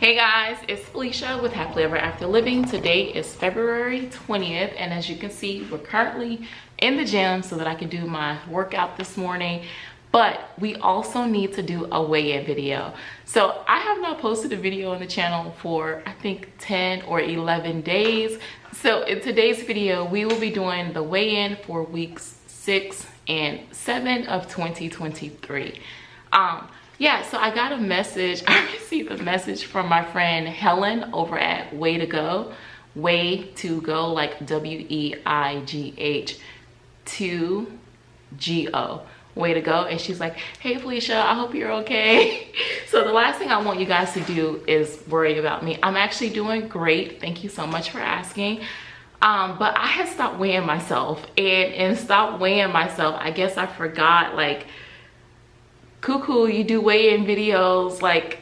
Hey guys, it's Felicia with Happily Ever After Living. Today is February 20th and as you can see, we're currently in the gym so that I can do my workout this morning. But we also need to do a weigh-in video. So I have not posted a video on the channel for I think 10 or 11 days. So in today's video, we will be doing the weigh-in for weeks six and seven of 2023. Um, yeah so i got a message. I received a message from my friend helen over at Weigh to Go. Weigh to Go like w-e-i-g-h to g-o Weigh to Go. And she's like hey felicia i hope you're okay. So the last thing i want you guys to do is worry about me. I'm actually doing great. Thank you so much for asking. Um, but i had stopped weighing myself. And and stopped weighing myself i guess i forgot like cuckoo you do weigh-in videos like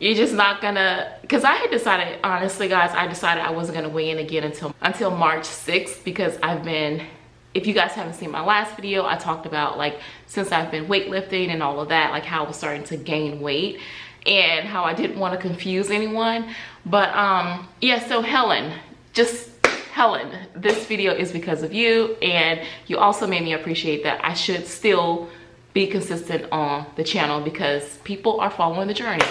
you're just not gonna because i had decided honestly guys i decided i wasn't gonna weigh in again until until march 6th because i've been if you guys haven't seen my last video i talked about like since i've been weightlifting and all of that like how i was starting to gain weight and how i didn't want to confuse anyone. But um yeah so helen just helen this video is because of you and you also made me appreciate that i should still be consistent on the channel because people are following the journey.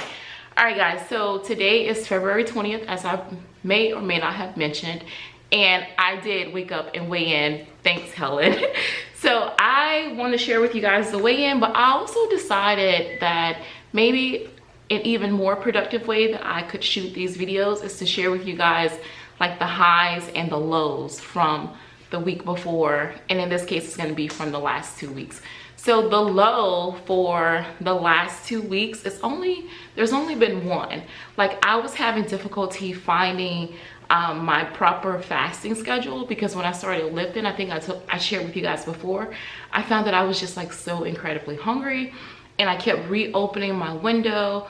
All right guys so today is february 20th as i may or may not have mentioned and i did wake up and weigh in. Thanks helen. So i want to share with you guys the weigh in but i also decided that maybe an even more productive way that i could shoot these videos is to share with you guys like the highs and the lows from the week before and in this case it's going to be from the last two weeks so the low for the last two weeks it's only there's only been one. Like i was having difficulty finding um, my proper fasting schedule because when i started lifting i think i took i shared with you guys before i found that i was just like so incredibly hungry and i kept reopening my window.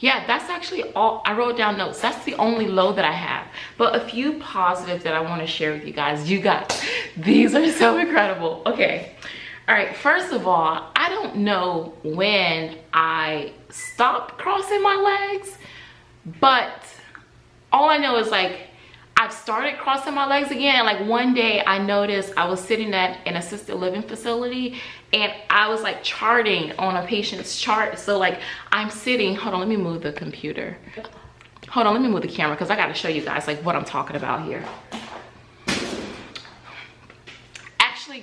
Yeah that's actually all i wrote down notes. That's the only low that i have. But a few positives that i want to share with you guys. You guys these are so incredible. Okay all right first of all i don't know when i stopped crossing my legs but all i know is like I've started crossing my legs again. Like one day I noticed I was sitting at an assisted living facility and I was like charting on a patient's chart. So like I'm sitting, hold on, let me move the computer. Hold on, let me move the camera because I got to show you guys like what I'm talking about here.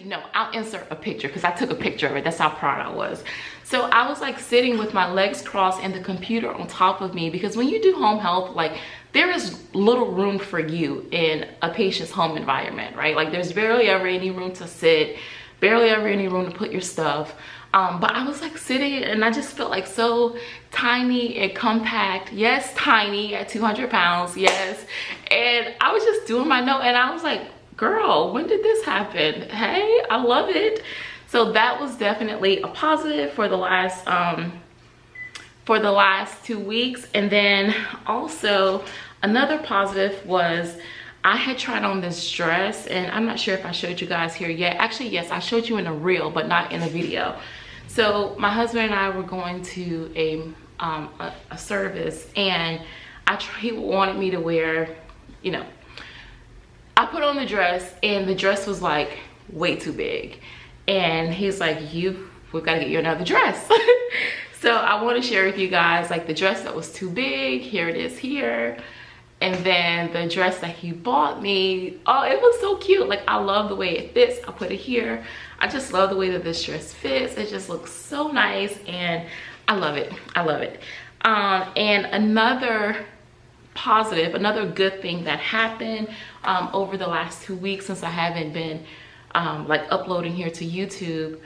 No i'll insert a picture because i took a picture of it that's how proud i was so i was like sitting with my legs crossed and the computer on top of me because when you do home health like there is little room for you in a patient's home environment right like there's barely ever any room to sit barely ever any room to put your stuff um, but I was like sitting and I just felt like so tiny and compact. Yes, tiny at 200 pounds, yes. And I was just doing my note and I was like, girl when did this happen hey i love it so that was definitely a positive for the last um for the last two weeks and then also another positive was I had tried on this dress and I'm not sure if I showed you guys here yet. Actually, yes, I showed you in a reel, but not in a video. So my husband and I were going to a, um, a, a service and I he wanted me to wear, you know, I put on the dress and the dress was like way too big. And he's like, you, we've got to get you another dress. so I want to share with you guys like the dress that was too big. Here it is here. And then the dress that he bought me, oh, it was so cute. Like I love the way it fits. I put it here. I just love the way that this dress fits. It just looks so nice and I love it. I love it. Um, and another positive. Another good thing that happened um, over the last two weeks since i haven't been um, like uploading here to youtube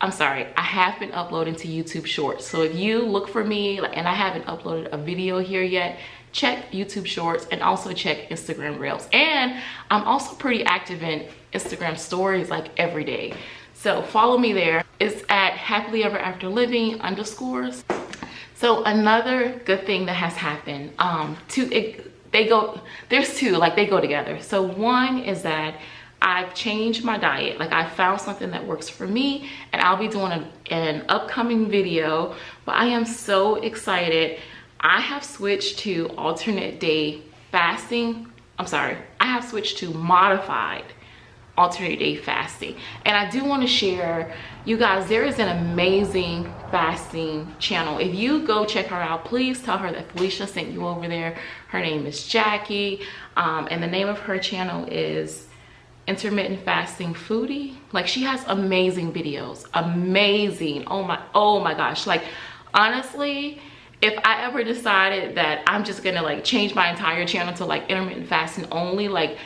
i'm sorry i have been uploading to youtube shorts. So if you look for me and i haven't uploaded a video here yet check youtube shorts and also check instagram reels. And i'm also pretty active in instagram stories like every day. So follow me there. It's at happily ever after living underscores so another good thing that has happened um to it, they go there's two like they go together so one is that I've changed my diet. Like I found something that works for me and I'll be doing a, an upcoming video, but I am so excited. I have switched to alternate day fasting. I'm sorry, I have switched to modified alternate day fasting. And i do want to share you guys there is an amazing fasting channel. If you go check her out please tell her that felicia sent you over there. Her name is jackie um, and the name of her channel is intermittent fasting foodie. Like she has amazing videos amazing. Oh my oh my gosh. Like honestly if i ever decided that i'm just gonna like change my entire channel to like intermittent fasting only like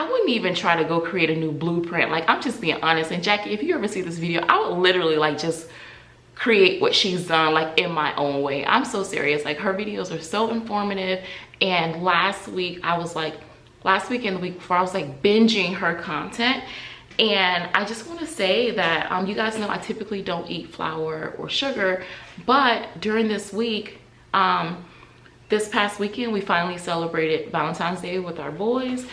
I wouldn't even try to go create a new blueprint. Like, I'm just being honest. And Jackie, if you ever see this video, I would literally like just create what she's done like in my own way. I'm so serious. Like her videos are so informative. And last week I was like, last week and the week before, I was like binging her content. And I just want to say that um, you guys know I typically don't eat flour or sugar, but during this week, um, this past weekend, we finally celebrated Valentine's Day with our boys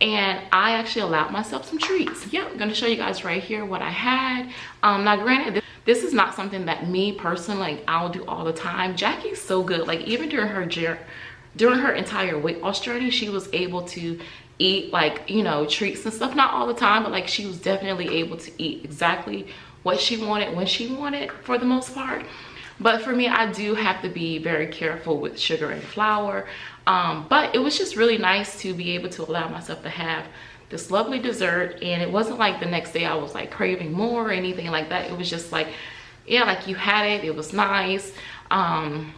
and I actually allowed myself some treats. Yeah, I'm gonna show you guys right here what I had. Um, now granted, this is not something that me personally, like I'll do all the time. Jackie's so good, like even during her during her entire weight loss journey, she was able to eat like, you know, treats and stuff, not all the time, but like she was definitely able to eat exactly what she wanted when she wanted for the most part but for me i do have to be very careful with sugar and flour. Um, but it was just really nice to be able to allow myself to have this lovely dessert. And it wasn't like the next day i was like craving more or anything like that. It was just like yeah like you had it. It was nice. Um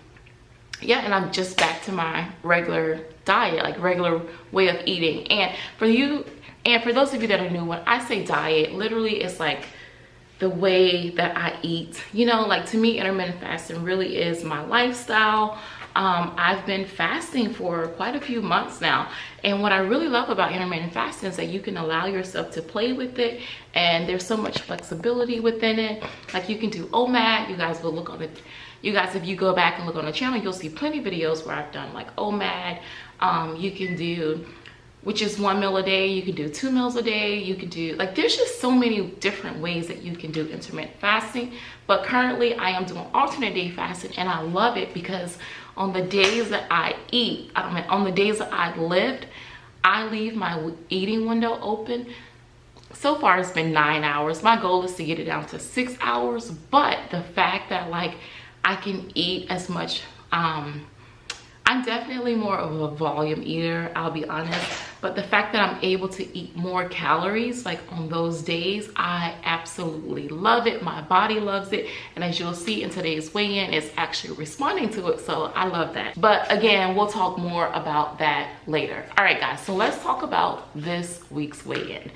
yeah and i'm just back to my regular diet like regular way of eating. And for you and for those of you that are new when i say diet literally it's like the way that I eat. You know, like to me, intermittent fasting really is my lifestyle. Um, I've been fasting for quite a few months now. And what I really love about intermittent fasting is that you can allow yourself to play with it and there's so much flexibility within it. Like you can do OMAD, you guys will look on it. You guys, if you go back and look on the channel, you'll see plenty of videos where I've done like OMAD. Um, you can do which is one meal a day. You can do two meals a day. You can do like there's just so many different ways that you can do intermittent fasting. But currently i am doing alternate day fasting and i love it because on the days that i eat i mean on the days that i lived i leave my eating window open. So far it's been nine hours. My goal is to get it down to six hours but the fact that like i can eat as much um I'm definitely more of a volume eater, I'll be honest. But the fact that I'm able to eat more calories, like on those days, I absolutely love it. My body loves it. And as you'll see in today's weigh-in, it's actually responding to it. So I love that. But again, we'll talk more about that later. All right, guys, so let's talk about this week's weigh-in.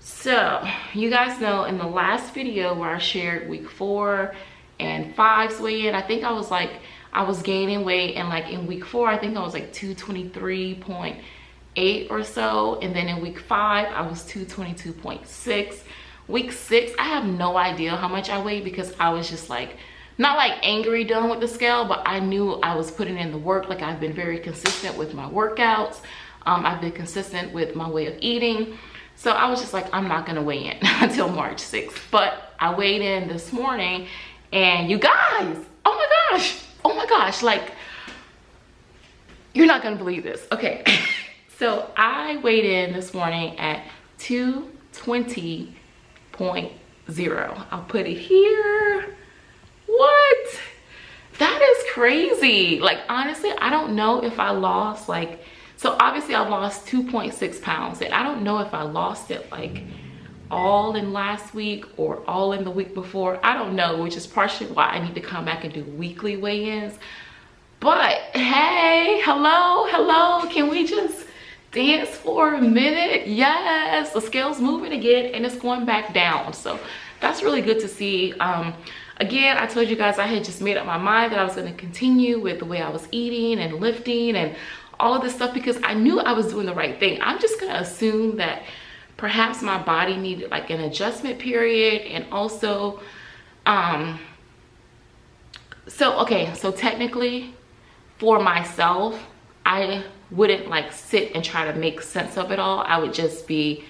So you guys know in the last video where I shared week four and five's weigh-in, I think I was like, I was gaining weight and like in week four, I think I was like 223.8 or so. And then in week five, I was 222.6. Week six, I have no idea how much I weighed because I was just like, not like angry done with the scale, but I knew I was putting in the work. Like I've been very consistent with my workouts. Um, I've been consistent with my way of eating. So I was just like, I'm not gonna weigh in until March 6th. But I weighed in this morning and you guys, oh my gosh, oh my gosh, like, you're not gonna believe this. Okay, so I weighed in this morning at 220.0. I'll put it here. What? That is crazy. Like, honestly, I don't know if I lost like, so obviously I've lost 2.6 pounds and I don't know if I lost it like all in last week or all in the week before i don't know which is partially why i need to come back and do weekly weigh-ins but hey hello hello can we just dance for a minute? Yes the scale's moving again and it's going back down. So that's really good to see. Um again i told you guys i had just made up my mind that i was going to continue with the way i was eating and lifting and all of this stuff because i knew i was doing the right thing. I'm just going to assume that perhaps my body needed like an adjustment period and also um so okay so technically for myself i wouldn't like sit and try to make sense of it all i would just be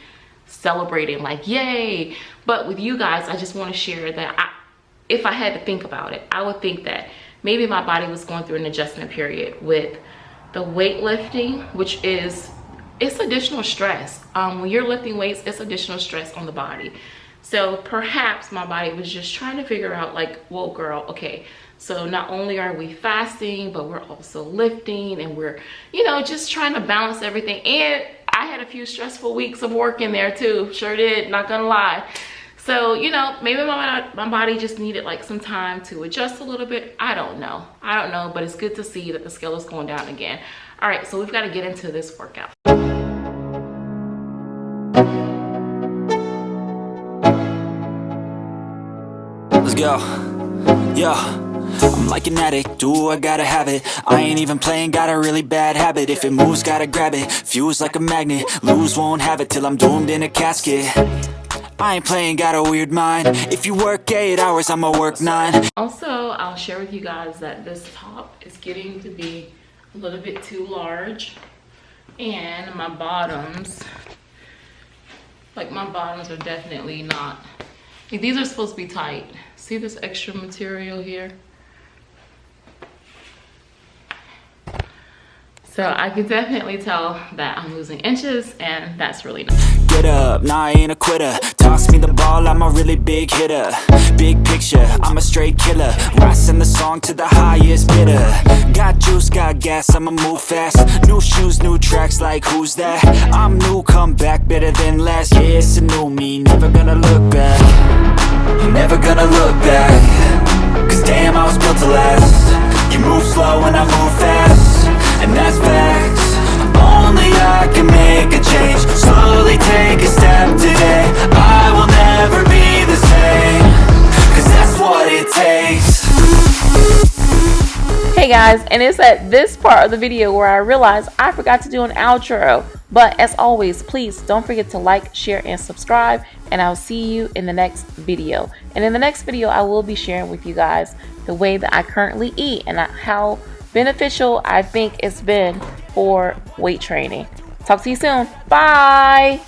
celebrating like yay but with you guys i just want to share that I, if i had to think about it i would think that maybe my body was going through an adjustment period with the weightlifting, which is it's additional stress. Um, when you're lifting weights, it's additional stress on the body. So perhaps my body was just trying to figure out like, whoa girl, okay, so not only are we fasting, but we're also lifting and we're, you know, just trying to balance everything. And I had a few stressful weeks of work in there too. Sure did, not gonna lie. So, you know, maybe my, my body just needed like some time to adjust a little bit. I don't know. I don't know, but it's good to see that the scale is going down again. All right, so we've got to get into this workout. Let's go. Yeah. I'm like an addict, do I gotta have it? I ain't even playing, got a really bad habit. If it moves, gotta grab it, fuse like a magnet Lose, won't have it till I'm doomed in a casket. I ain't playing, got a weird mind. If you work 8 hours, I'ma work 9 Also, I'll share with you guys that this top is getting to be a little bit too large and my bottoms like my bottoms are definitely not these are supposed to be tight. See this extra material here So I can definitely tell that I'm losing inches and that's really nice. Get up, nah I ain't a quitter. Toss me the ball, I'm a really big hitter. Big picture, I'm a straight killer. Rising the song to the highest bidder. Got juice, got gas, I'ma move fast. New shoes, new tracks, like who's that? I'm new, come back, better than last Yeah, it's a new me, never gonna look back. Never gonna look back. Cause damn, I was built to last. You move slow and I move fast and that's facts Only I can make a change Slowly take a step today I will never be the same Cause that's what it takes Hey guys, and it's at this part of the video where I realized I forgot to do an outro. But as always, please don't forget to like, share, and subscribe. And I'll see you in the next video. And in the next video, I will be sharing with you guys the way that I currently eat and how beneficial I think it's been for weight training. Talk to you soon. Bye.